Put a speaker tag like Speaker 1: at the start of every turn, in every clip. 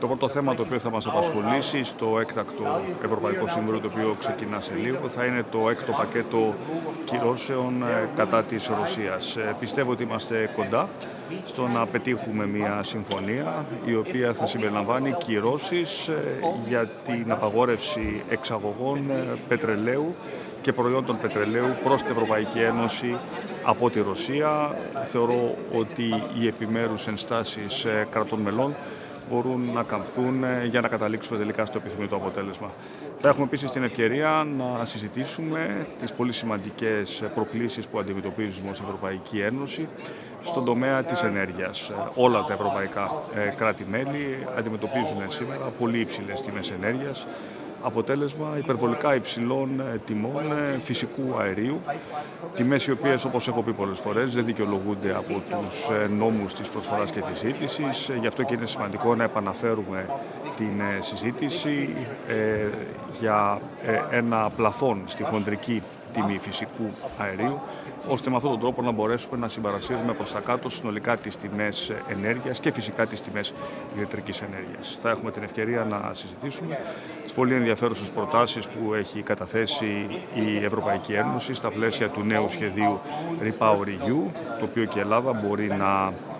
Speaker 1: Το πρώτο θέμα το οποίο θα μας απασχολήσει στο έκτακτο Ευρωπαϊκό Σύμβουλο, το οποίο ξεκινά σε λίγο, θα είναι το έκτο πακέτο κυρώσεων ε, κατά της Ρωσίας. Ε, πιστεύω ότι είμαστε κοντά στο να πετύχουμε μια συμφωνία η οποία θα συμπεριλαμβάνει κυρώσεις ε, για την απαγόρευση εξαγωγών πετρελαίου και προϊόντων πετρελαίου προς την Ευρωπαϊκή Ένωση από τη Ρωσία. Θεωρώ ότι οι επιμέρους ενστάσεις κρατών μελών μπορούν να καμφθούν ε, για να καταλήξουμε τελικά στο επιθυμητό αποτέλεσμα. Θα έχουμε επίσης την ευκαιρία να συζητήσουμε τις πολύ σημαντικές προκλήσεις που αντιμετωπίζουμε ως Ευρωπαϊκή Ένωση στον τομέα της ενέργειας. Όλα τα ευρωπαϊκά ε, κράτη-μέλη αντιμετωπίζουν σήμερα πολύ υψηλές τιμές ενέργειας, αποτέλεσμα υπερβολικά υψηλών ε, τιμών ε, φυσικού αερίου, τιμές οι οποίες όπως έχω πει πολλές φορές δεν δικαιολογούνται από τους ε, νόμους της προσφοράς και της ζήτησης, γι' αυτό και είναι σημαντικό να επαναφέρουμε την συζήτηση για ένα πλαφόν στη χοντρική τιμή φυσικού αερίου, ώστε με αυτόν τον τρόπο να μπορέσουμε να συμπαρασύρουμε προς τα κάτω συνολικά τις τιμές ενέργειας και φυσικά τις τιμές ηλεκτρικής ενέργειας. Θα έχουμε την ευκαιρία να συζητήσουμε τις πολύ ενδιαφέρουσες προτάσεις που έχει καταθέσει η Ευρωπαϊκή Ένωση στα πλαίσια του νέου σχεδίου REPowerEU, το οποίο και η Ελλάδα μπορεί να ε,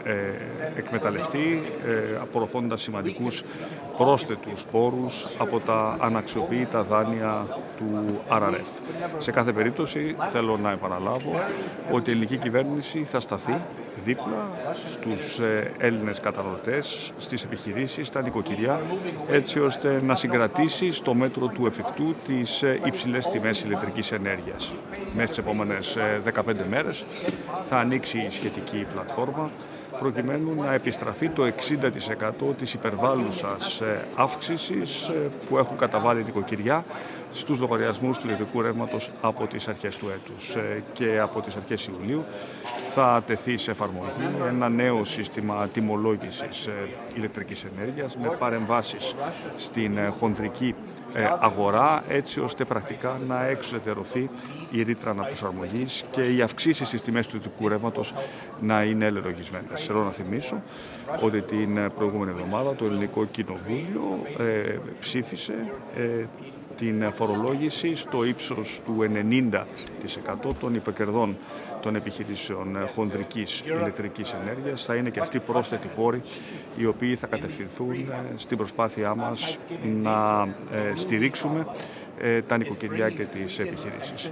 Speaker 1: εκμεταλλευτεί ε, απορροφώντας σημαντικούς πρόσθετους πόρους από τα αναξιοποιητά δάνεια του RRF. Σε κάθε περίπτωση θέλω να επαναλάβω ότι η ελληνική κυβέρνηση θα σταθεί δίπλα στους ε, Έλληνες καταναλωτές, στις επιχειρήσεις, στα νοικοκυριά, έτσι ώστε να συγκρατήσει στο μέτρο του εφικτού τις υψηλές τιμές ηλεκτρικής ενέργειας. Μέσα στις επόμενες 15 μέρες θα ανοίξει η σχετική πλατφόρμα προκειμένου να επιστραφεί το 60% της υπερβάλλουσας ε, αύξησης ε, που έχουν καταβάλει νοικοκυριά στους λογαριασμούς του ηλεκτρικού ρεύματος από τις αρχές του έτους ε, και από τις αρχές Ιουλίου θα τεθεί σε εφαρμογή ένα νέο σύστημα τιμολόγησης ηλεκτρικής ενέργειας με παρεμβάσεις στην χονδρική ε, αγορά έτσι ώστε πρακτικά να εξουδετερωθεί η ρήτρα αναπροσαρμογής και οι αυξήσεις στις τιμές του ιδιωτικού ρεύματος να είναι ελεγχισμένε. Θέλω να θυμίσω ότι την προηγούμενη εβδομάδα το Ελληνικό Κοινοβούλιο ε, ψήφισε ε, την φορολόγηση στο ύψος του 90% των υπερκερδών των επιχειρήσεων χονδρικής ηλεκτρικής ενέργειας. Θα είναι και αυτοί πρόσθετοι πόροι οι οποίοι θα κατευθυνθούν στην προσπάθειά μας να στηρίξουμε ε, τα νοικοκυριά και τις επιχειρήσεις.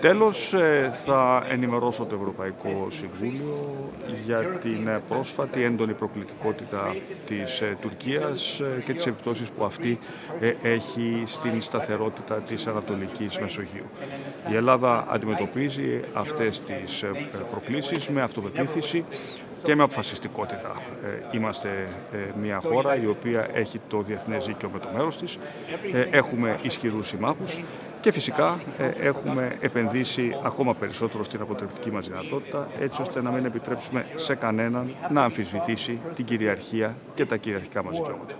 Speaker 1: Τέλος, ε, θα ενημερώσω το Ευρωπαϊκό Συμβούλιο για την πρόσφατη έντονη προκλητικότητα της ε, Τουρκίας και τις επιπτώσεις που αυτή έχει στην σταθερότητα της Ανατολικής Μεσογείου. Η Ελλάδα αντιμετωπίζει αυτές τις προκλήσεις με αυτοπεποίθηση και με αποφασιστικότητα. Είμαστε μια χώρα η οποία έχει το διεθνές δίκαιο με το μέρος της. Έχουμε ισχυρούς συμμάχους και φυσικά ε, έχουμε επενδύσει ακόμα περισσότερο στην αποτρεπτική μας δυνατότητα έτσι ώστε να μην επιτρέψουμε σε κανέναν να αμφισβητήσει την κυριαρχία και τα κυριαρχικά μας δικαιώματα.